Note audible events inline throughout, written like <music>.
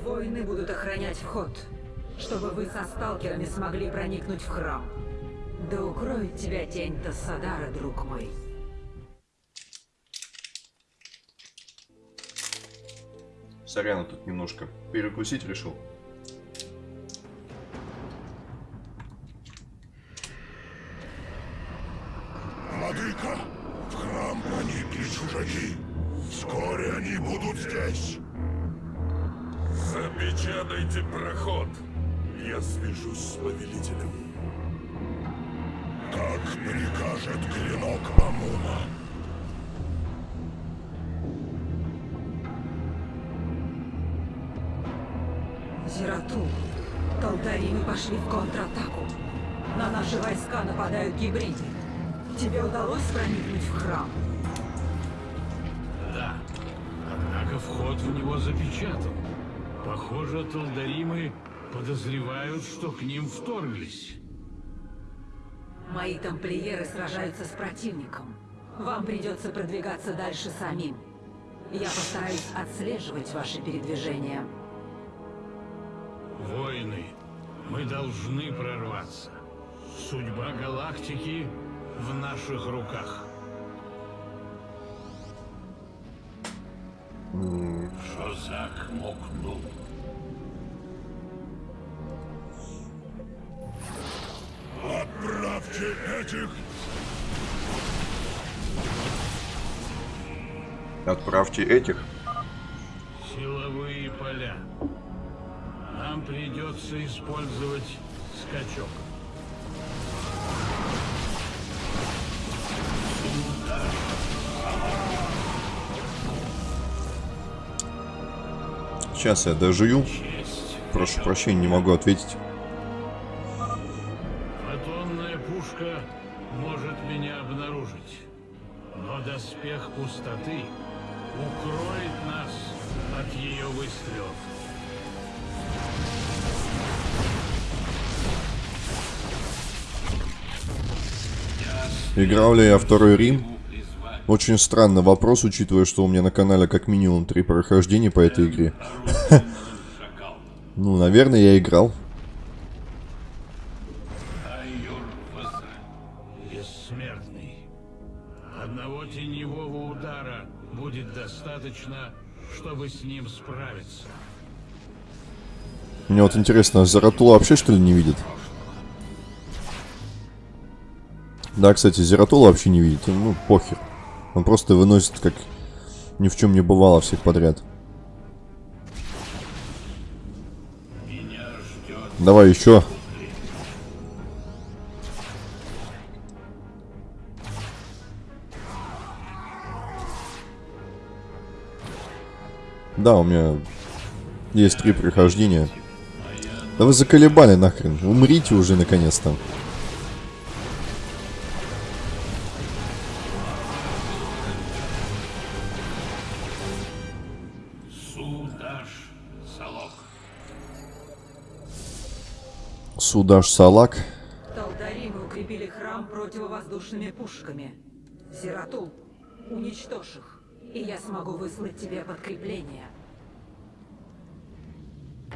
воины будут охранять вход, чтобы вы со сталкерами смогли проникнуть в храм. Да укроет тебя тень Тассадара, друг мой. Сорян, тут немножко перекусить решил. Талдаримы пошли в контратаку. На наши войска нападают гибриды. Тебе удалось проникнуть в храм? Да. Однако вход в него запечатан. Похоже, Талдаримы подозревают, что к ним вторглись. Мои тамплиеры сражаются с противником. Вам придется продвигаться дальше самим. Я постараюсь отслеживать ваши передвижения. Воины, мы должны прорваться. Судьба галактики в наших руках. Шозак Мокнул. Отправьте этих Отправьте этих. Силовые поля. Нам придется использовать скачок. Сейчас я дожую. Прошу прощения, не могу ответить. Играл ли я второй Рим? Очень странный вопрос, учитывая, что у меня на канале как минимум три прохождения по этой игре. <laughs> Ну, наверное, я играл. Айюр Ваза, бессмертный. Одного теневого удара будет достаточно, чтобы с ним справиться. Мне вот интересно, Зератула вообще что ли не видит? Да, кстати, Зератула вообще не видит. Ну, похер. Он просто выносит, как ни в чем не бывало, всех подряд. Давай еще. Да, у меня есть три прохождения. Да вы заколебали нахрен. Умрите уже наконец-то. Судаш Салок. Судаш Салак. Талдаримы укрепили храм противовоздушными пушками. Зиратул, уничтожь их, и я смогу выслать тебе подкрепление.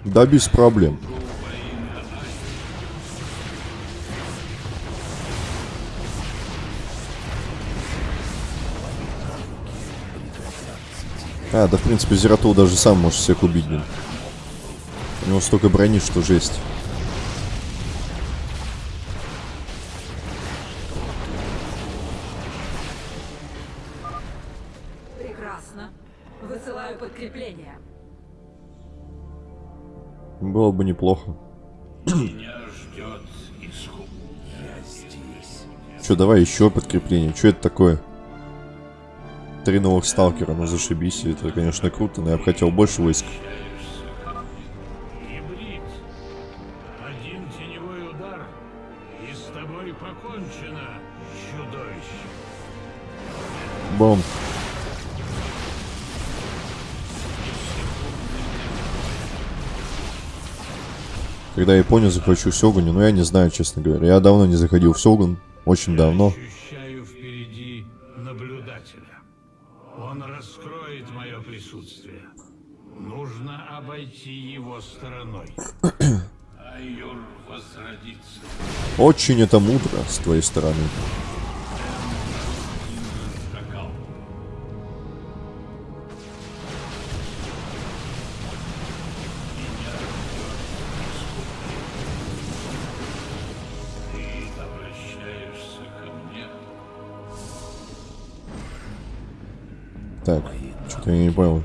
Да без проблем. А, да в принципе Зератул даже сам может всех убить, блин. У него столько брони, что жесть. Прекрасно. Высылаю подкрепление. Было бы неплохо. Меня ждет исход. Я здесь. Че, давай еще подкрепление. Что это такое? Три новых сталкера, ну зашибись. Это, конечно, круто, но я бы хотел больше войск. Бом. Когда Японию захвачу Сёгуне, ну я не знаю, честно говоря. Я давно не заходил в Сёгун. Очень давно. Очень это мудро с твоей стороны. Так, что-то я не понял.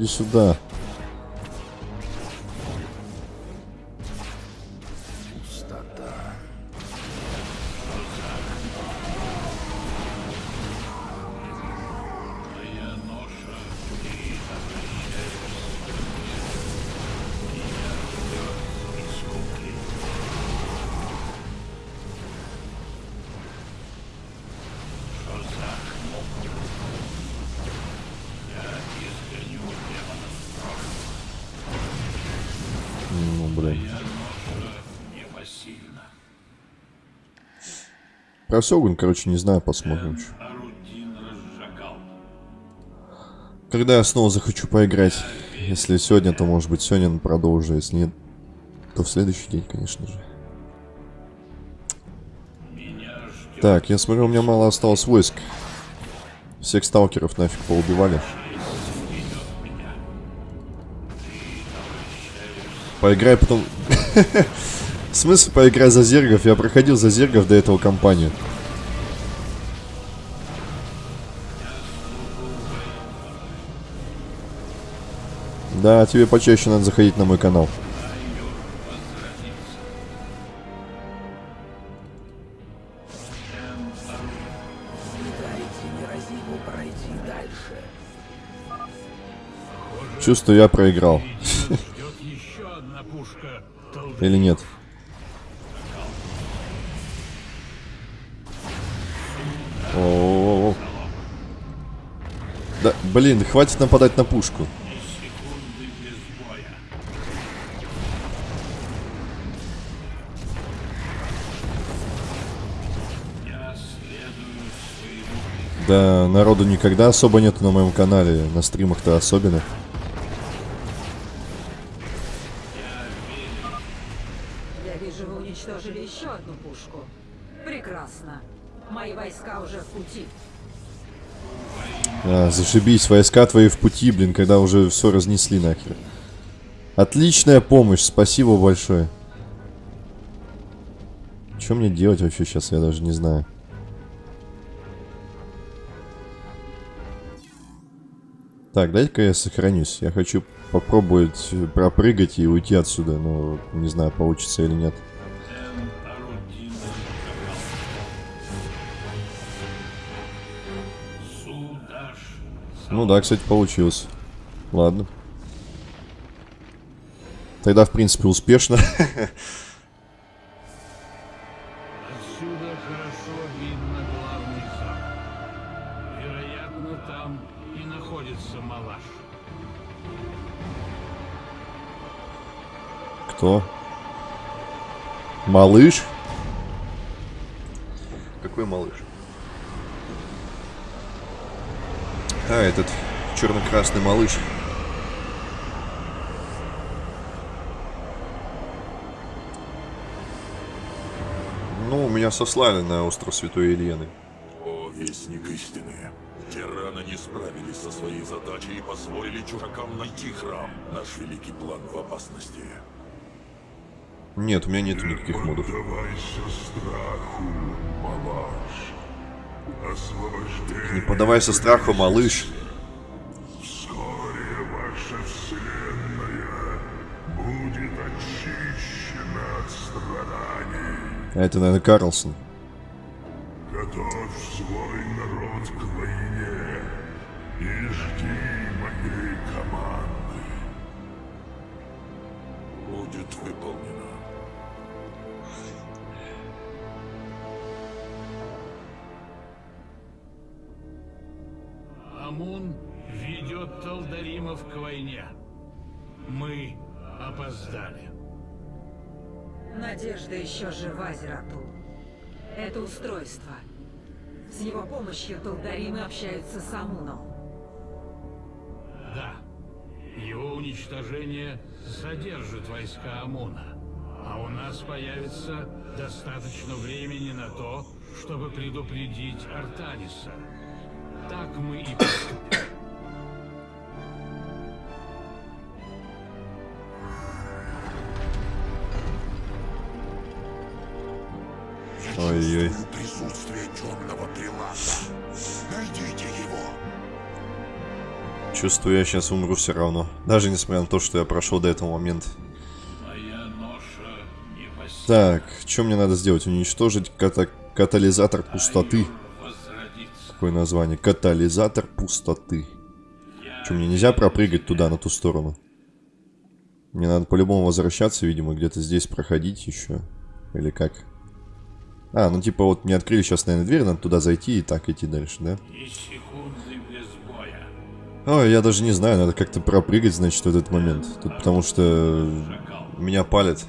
Иди сюда. Про Сёгун, короче, не знаю, посмотрим. Когда я снова захочу поиграть. Если сегодня, то может быть сегодня продолжу. Если нет, то в следующий день, конечно же. Так, я смотрю, у меня мало осталось войск. Всех сталкеров нафиг поубивали. Поиграй потом... <laughs> В смысле поиграй за зергов? Я проходил за зергов до этого кампанию. Да, тебе почаще надо заходить на мой канал. Чувствую, я проиграл. <laughs> Или нет? Блин, хватит нападать на пушку. Да, народу никогда особо нету на моем канале. На стримах-то особенно. Я вижу, вы уничтожили еще одну пушку. Прекрасно. Мои войска уже в пути. А, зашибись, войска твои в пути, блин, когда уже все разнесли нахер. Отличная помощь, спасибо большое. Что мне делать вообще сейчас, я даже не знаю. Так, дай-ка я сохранюсь. Я хочу попробовать э, пропрыгать и уйти отсюда, но не знаю, получится или нет. Ну да, кстати, получилось. Ладно. Тогда, в принципе, успешно. Отсюда хорошо видно главный зал. Вероятно, там и находится Малаш. Кто? Малыш? Какой малыш? А, этот черно-красный малыш. Ну, меня сослали на остров Святой Елены. О, вестник истины. Тираны не справились со своей задачей и позволили чужакам найти храм. Наш великий план в опасности. Нет, у меня нет никаких модов. Страху, малыш. Не поддавайся страху, малыш. Вскоре ваша вселенная будет очищена от страданий. А это, наверное, Карлсон. Готовь свой народ к войне и жди моей команды. Будет выполнено. Амун ведет Талдаримов к войне. Мы опоздали. Надежда еще жива, Зератул. Это устройство. С его помощью Талдаримы общаются с Амуном. Да. Его уничтожение задержит войска ОМОНа. А у нас появится достаточно времени на то, чтобы предупредить Артаниса. Так мы и поступим. Ой-ой. Чувствую присутствие темного прилата. Найдите его. Чувствую, я сейчас умру все равно. Даже несмотря на то, что я прошел до этого момента. Моя ноша не посильна Так, что мне надо сделать? Уничтожить ката- катализатор пустоты. Какое название? Катализатор пустоты. Что, мне нельзя пропрыгать туда, на ту сторону? Мне надо по-любому возвращаться, видимо, где-то здесь проходить еще. Или как? А, ну типа вот мне открыли сейчас, наверное, дверь, надо туда зайти и так идти дальше, да? Ой, я даже не знаю, надо как-то пропрыгать, значит, в этот момент. Тут потому что меня палят.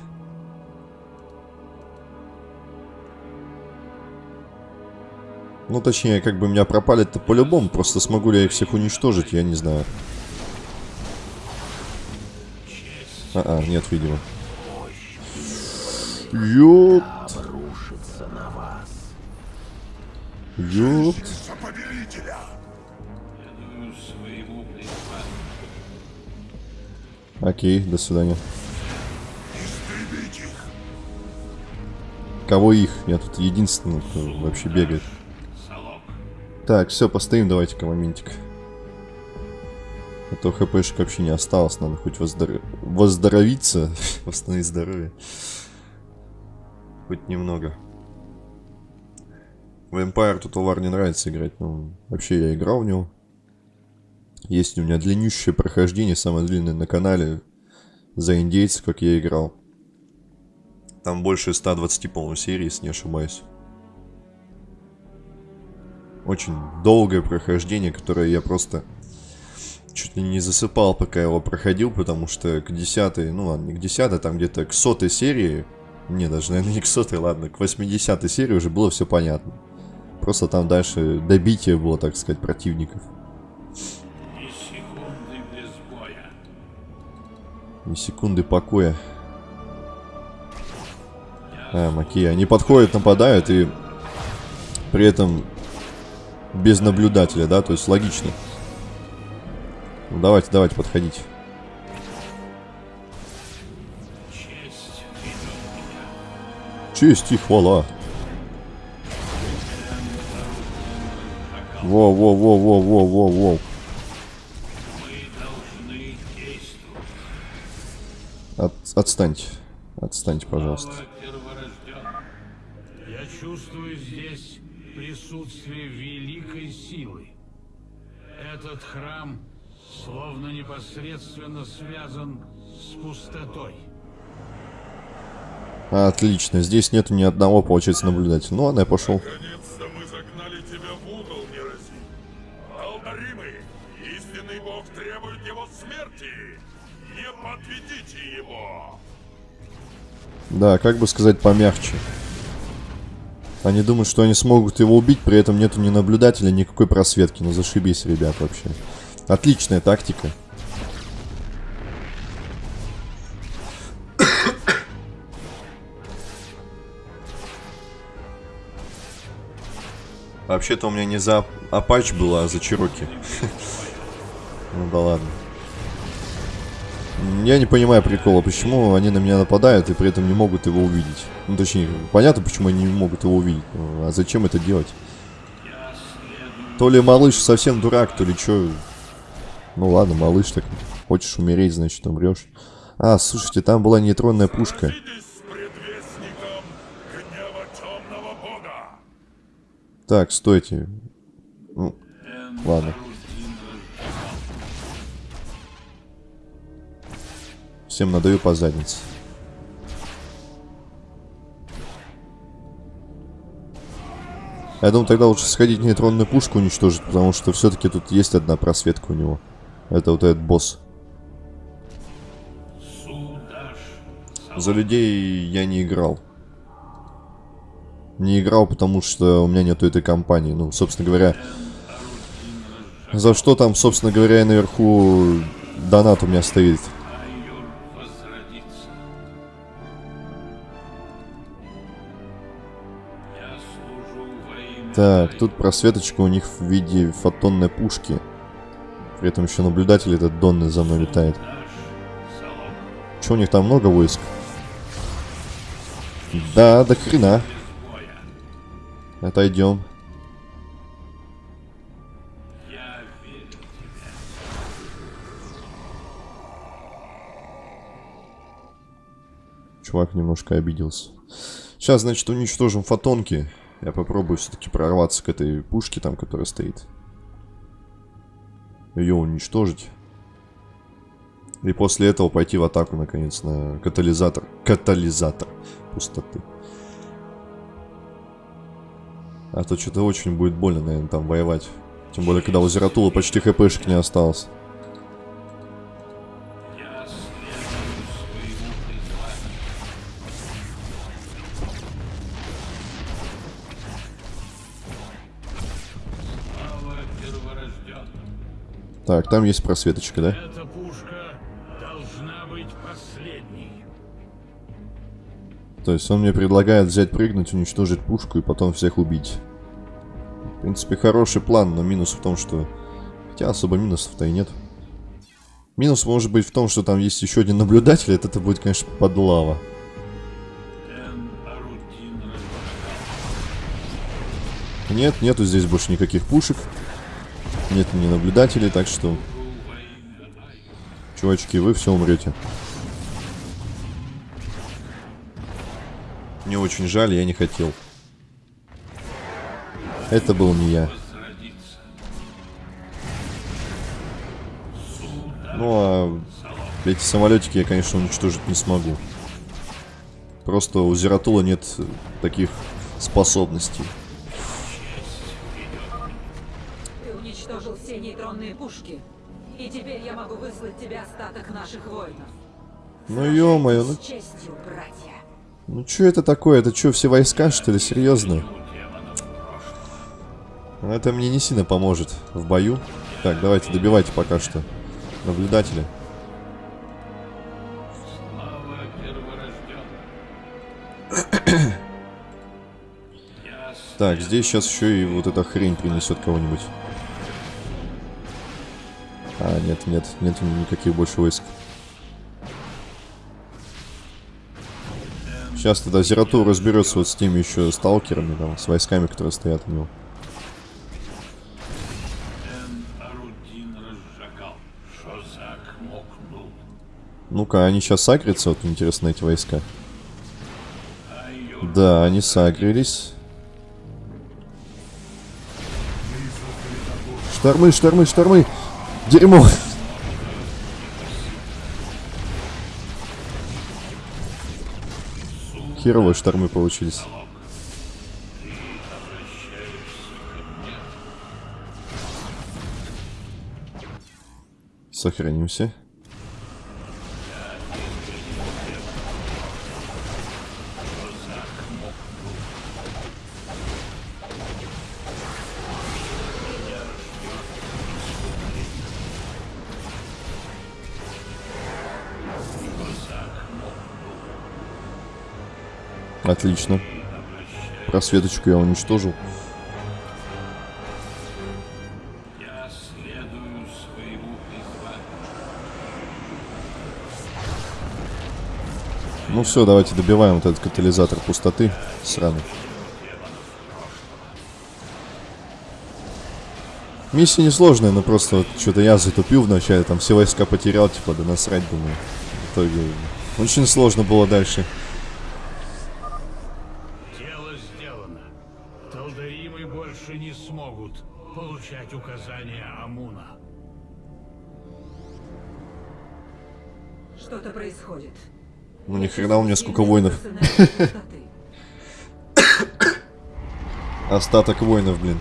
Ну, точнее, как бы меня пропалят-то по-любому, просто смогу ли я их всех уничтожить, я не знаю. А, -а нет, видимо. Ёпт. Ёпт. Окей, до свидания. Кого их? Я тут единственный, кто вообще бегает. Так, все, постоим давайте-ка моментик. А то хпшек вообще не осталось, надо хоть воздор... воздоровиться, <laughs> восстановить здоровье. Хоть немного. В Empire Total War не нравится играть, но вообще я играл в него. Есть у меня длиннющее прохождение, самое длинное на канале, за индейцев, как я играл. Там больше 120, по-моему, серий, если не ошибаюсь. Очень долгое прохождение, которое я просто чуть ли не засыпал, пока его проходил, потому что к десятой, ну ладно, не к десятой, там где-то к сотой серии, не, даже, наверное, <laughs> не к сотой, ладно, к 80 серии уже было все понятно. Просто там дальше добитие было, так сказать, противников. Ни секунды без боя. Ни секунды покоя. А, маки, они подходят, нападают и при этом без наблюдателя, да, то есть логично. Ну, давайте, давайте, подходите. Честь и хвала. Во-во-во-во-во-во-во. От, отстаньте. Отстаньте, пожалуйста. Я чувствую здесь присутствие великой силы. Этот храм словно непосредственно связан с пустотой. Отлично, здесь нету ни одного, получается, наблюдателя. Ну ладно, я пошел. Наконец-то мы загнали тебя в угол, Нерази. Алдаримы, истинный бог требует его смерти. Не подведите его. Да, как бы сказать помягче. Они думают, что они смогут его убить, при этом нету ни наблюдателя, никакой просветки. Ну зашибись, ребят, вообще. Отличная тактика. Вообще-то у меня не за Апач было, а за Чироки. <laughs> Ну да ладно. Я не понимаю прикола, почему они на меня нападают и при этом не могут его увидеть. Ну, точнее, понятно, почему они не могут его увидеть. Ну, А зачем это делать? То ли малыш совсем дурак, то ли что. Ну ладно, малыш так. Хочешь умереть, значит умрешь. А, слушайте, там была нейтронная пушка. Так, стойте. Ну, ладно. Всем надаю по заднице. Я думаю, тогда лучше сходить нейтронную пушку уничтожить, потому что все-таки тут есть одна просветка у него. Это вот этот босс. За людей я не играл. не играл, потому что у меня нету этой компании. Ну, собственно говоря, за что там, собственно говоря, наверху донат у меня стоит. Так, тут просветочка у них в виде фотонной пушки. При этом еще наблюдатель этот Донны за мной летает. Че, у них там много войск? Да, до хрена. Отойдем. Чувак немножко обиделся. Сейчас, значит, уничтожим фотонки. Я попробую все-таки прорваться к этой пушке там, которая стоит. Ее уничтожить. И после этого пойти в атаку, наконец, на катализатор. Катализатор пустоты. А то что-то очень будет больно, наверное, там воевать. Тем более, когда у Зератула почти хпшек не осталось. Так, там есть просветочка, да? Эта пушка должна быть последней. То есть он мне предлагает взять, прыгнуть, уничтожить пушку и потом всех убить. В принципе, хороший план, но минус в том, что... Хотя особо минусов-то и нет. Минус может быть в том, что там есть еще один наблюдатель, это, будет, конечно, подлава. Нет, нету здесь больше никаких пушек. Нет ни наблюдателей, так что, чувачки, вы все умрете. Мне очень жаль, я не хотел. Это был не я. Ну а эти самолетики я, конечно, уничтожить не смогу. Просто у Зератула нет таких способностей. Нейтронные пушки. И теперь я могу выслать тебе остаток наших воинов. Ну ё-моё, ну, честью, братья. ну чё это такое? Это чё, все войска, что ли? Серьезно? У демонов прошлого. Это мне не сильно поможет в бою. Так, давайте добивайте пока что наблюдателя. Я <coughs> Так, здесь сейчас еще и вот эта хрень принесет кого-нибудь. А, нет, нет, нет никаких больше войск. Сейчас тогда Зератур разберется вот с теми еще сталкерами, там, с войсками, которые стоят у него. Ну-ка, они сейчас сагрятся, вот интересно, эти войска. Да, они сагрились. Штормы, штормы, штормы! Дерьмо! Херовые штормы получились. Сохранимся. Отлично. Просветочку я уничтожил. Ну все, давайте добиваем вот этот катализатор пустоты. Сраный. Миссия несложная, но просто вот что-то я затупил вначале, там все войска потерял, типа, да насрать, думаю. В итоге очень сложно было дальше. Ну ни хрена у меня сколько воинов. Остаток воинов, блин.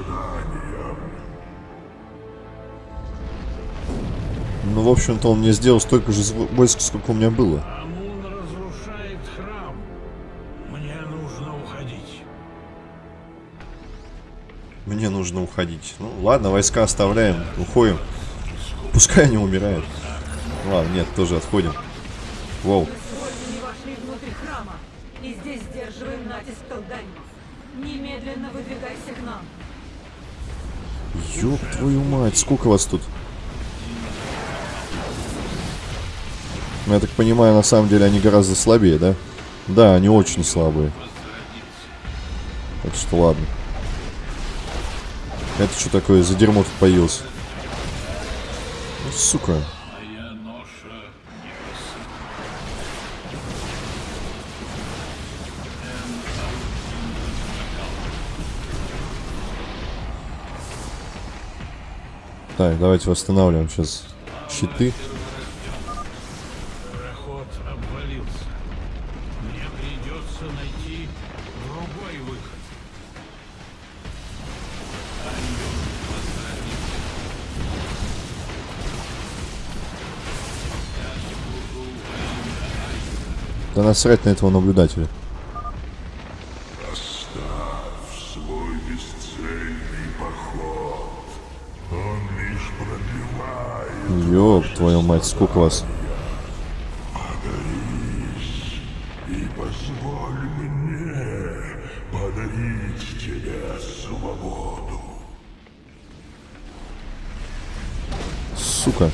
Страданиям. ну, в общем-то, он мне сделал столько же войск, сколько у меня было. Амун разрушает храм. Мне нужно уходить. Мне нужно уходить. Ну, ладно, войска оставляем, уходим. Пускай они умирают. Ладно, нет, тоже отходим. Воу. Мы с воинами вошли внутрь храма, и здесь сдерживаем натиск Талдаримов. Немедленно выдвигайся к нам. Ёб твою мать, сколько вас тут? Ну, я так понимаю, на самом деле они гораздо слабее, да? Да, они очень слабые. Так что ладно. Это что такое за дерьмо тут появился? Сука. Так, давайте восстанавливаем сейчас щиты. Да насрать на этого наблюдателя. Оставь свой бесцельный поход. Он лишь пробивает Ёб твою мать, сколько вас? и позволь мне подарить тебе свободу. Сука.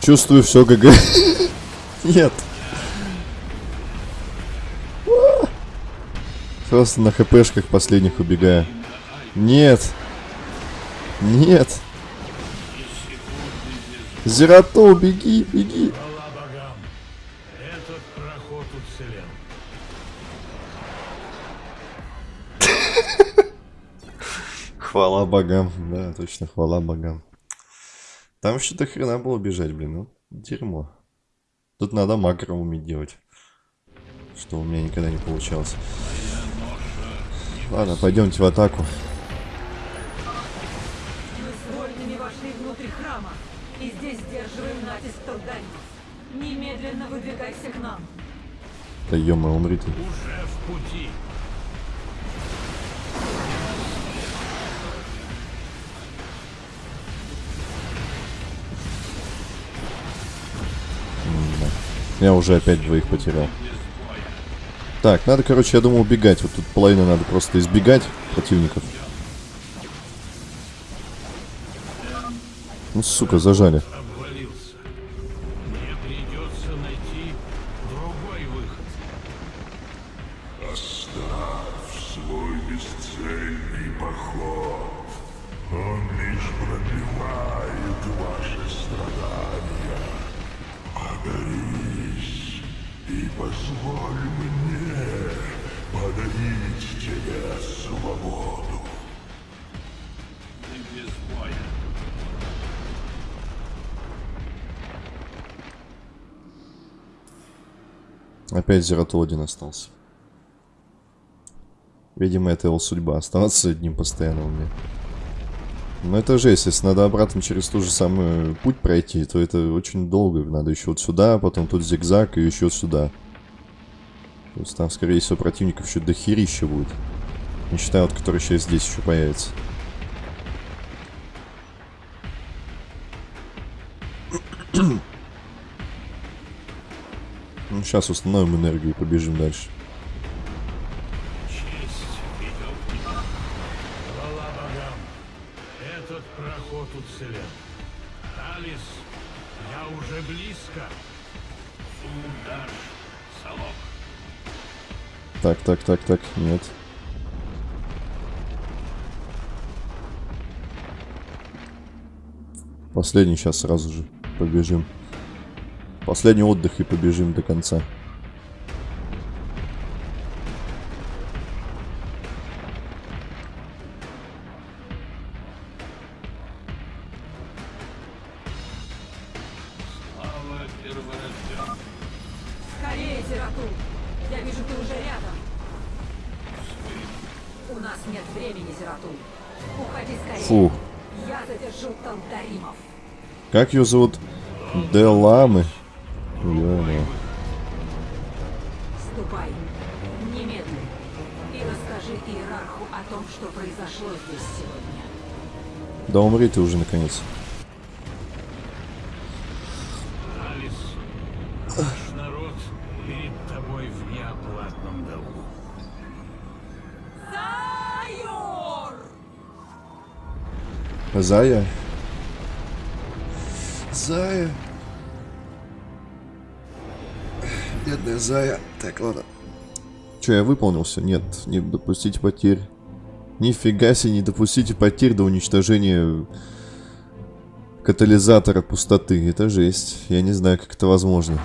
Чувствую все, ГГ. <laughs> Нет. Просто на хпшках последних убегаю. Нет. Нет. Зерату, беги, беги. Хвала богам. Да, точно, хвала богам. Там вообще до хрена было бежать, блин. Ну, дерьмо. Тут надо макро уметь делать. Что у меня никогда не получалось. Ладно, пойдемте в атаку. Мы с воинами вошли внутрь храма, и здесь сдерживаем натиск Талдаримов. Немедленно выдвигайся к нам. Да ё умри ты. Уже в пути. Я уже опять двоих потерял. Так, надо, короче, я думаю, убегать. Вот тут половину надо просто избегать противников. Ну, сука, зажали. Опять Зерату один остался. Видимо, это его судьба. Оставаться одним постоянно у меня. Но это жесть. Если надо обратно через ту же самую путь пройти, то это очень долго. Надо еще вот сюда, потом тут зигзаг и еще сюда. То есть там, скорее всего, противников еще дохерища будет. Не считая вот, который сейчас здесь еще появится. Сейчас установим энергию и побежим дальше. Честь идет. Хвала богам. Этот проход уцелел. Алис, я уже близко. Сундаш, Салок. Так, так, так, так, нет. Последний сейчас сразу же побежим. Последний отдых и побежим до конца. Скорее, Зератул! Я вижу, ты уже рядом. У нас нет времени, Зератул. Уходи скорее. Фу. Я задержу Талдаримов. Как ее зовут? Деламы. Ё-моё. Ступай. Немедленно. И расскажи иерарху о том, что произошло здесь сегодня. Да умри ты уже наконец. Алис, наш народ перед тобой в неоплатном долгу. Сайор! Зая. Зая. Бедная Зая. Так, ладно. Че, я выполнился? Нет, не допустите потерь. Нифига себе, не допустите потерь до уничтожения катализатора пустоты. Это жесть. Я не знаю, как это возможно.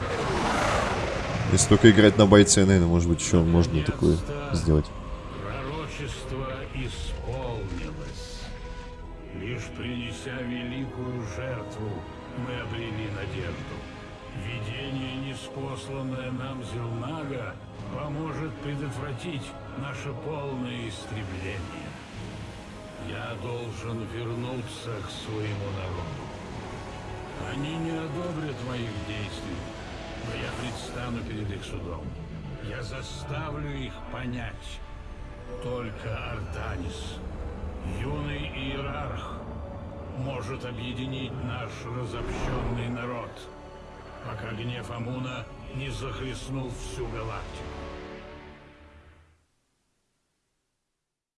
Если только играть на бойце, наверное, может быть, еще можно такое сделать. Пророчество исполнилось. Лишь принеся великую жертву, мы обрели надежду. Видение, неспосланное нам Зелнага, поможет предотвратить наше полное истребление. Я должен вернуться к своему народу. Они не одобрят моих действий, но я предстану перед их судом. Я заставлю их понять. Только Артанис, юный иерарх, может объединить наш разобщенный народ, пока гнев Амуна не захлестнул всю галактику.